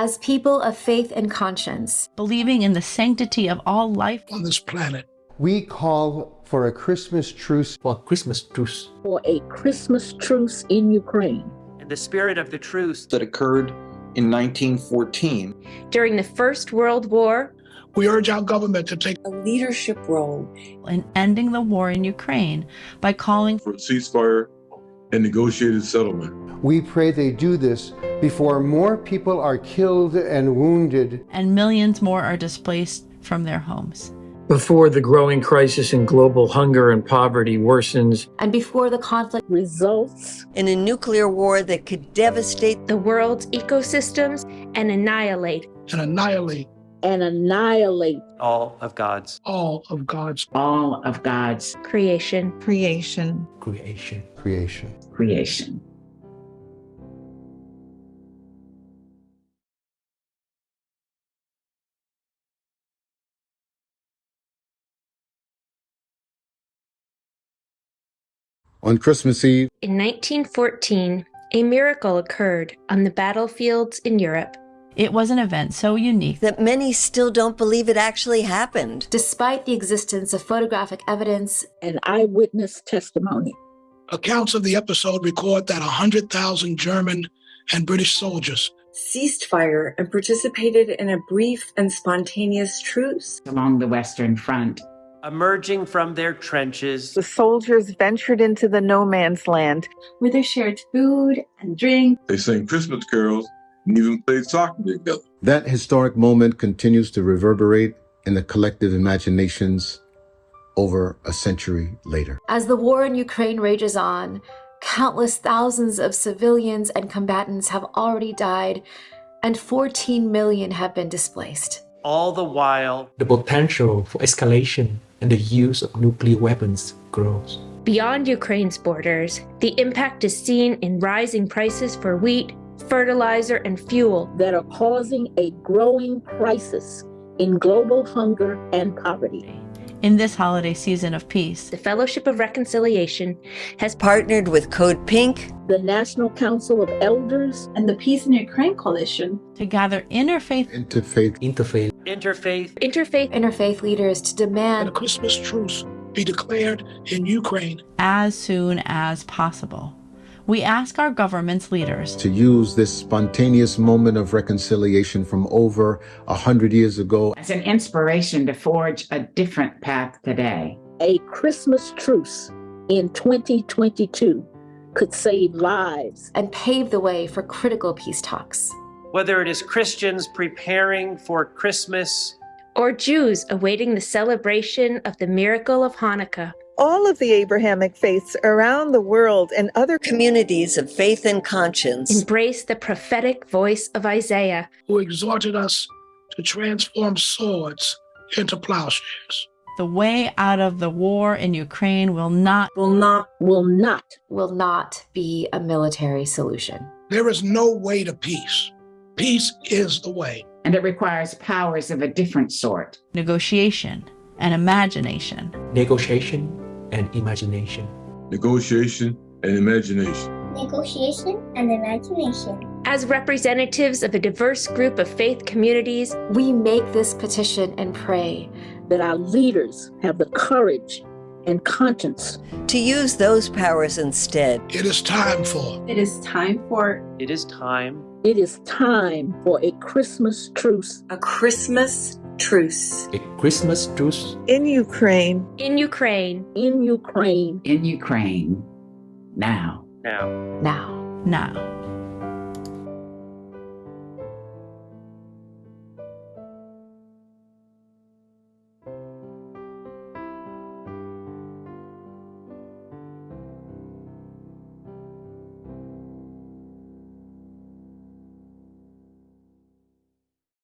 As people of faith and conscience, believing in the sanctity of all life on this planet, we call for a Christmas truce. For a Christmas truce. For a Christmas truce in Ukraine. And the spirit of the truce that occurred in 1914. During the First World War, we urge our government to take a leadership role in ending the war in Ukraine by calling for a ceasefire and negotiated settlement. We pray they do this before more people are killed and wounded and millions more are displaced from their homes. Before the growing crisis in global hunger and poverty worsens, and before the conflict results in a nuclear war that could devastate the world's ecosystems and annihilate and annihilate and annihilate all of God's all of God's all of God's creation. creation. Creation. Creation. creation. On Christmas Eve, in 1914, a miracle occurred on the battlefields in Europe. It was an event so unique that many still don't believe it actually happened. Despite the existence of photographic evidence and eyewitness testimony. Accounts of the episode record that 100,000 German and British soldiers ceased fire and participated in a brief and spontaneous truce along the Western Front. Emerging from their trenches, the soldiers ventured into the no man's land where they shared food and drink. They sang Christmas carols and even played soccer together. That historic moment continues to reverberate in the collective imaginations over a century later. As the war in Ukraine rages on, countless thousands of civilians and combatants have already died, and 14 million have been displaced. All the while, the potential for escalation and the use of nuclear weapons grows. Beyond Ukraine's borders, the impact is seen in rising prices for wheat, fertilizer, and fuel that are causing a growing crisis in global hunger and poverty. In this holiday season of peace, the Fellowship of Reconciliation has partnered with Code Pink, the National Council of Elders, and the Peace in Ukraine Coalition to gather interfaith, interfaith, interfaith, interfaith, interfaith, interfaith leaders to demand that a Christmas truce be declared in Ukraine. as soon as possible. We ask our government's leaders to use this spontaneous moment of reconciliation from over a hundred years ago as an inspiration to forge a different path today. A Christmas truce in 2022 could save lives and pave the way for critical peace talks. Whether it is Christians preparing for Christmas or Jews awaiting the celebration of the miracle of Hanukkah. All of the Abrahamic faiths around the world and other communities of faith and conscience embrace the prophetic voice of Isaiah, who exhorted us to transform swords into plowshares. The way out of the war in Ukraine will not, will not, will not, will not be a military solution. There is no way to peace. Peace is the way. And it requires powers of a different sort. Negotiation and imagination. Negotiation and imagination. Negotiation and imagination. Negotiation and imagination. As representatives of a diverse group of faith communities, we make this petition and pray that our leaders have the courage and conscience to use those powers instead. It is time for. It is time for. It is time. It is time for a Christmas truce. A Christmas truce. A Christmas truce. In Ukraine. In Ukraine. In Ukraine. In Ukraine. Now. Now. Now. Now.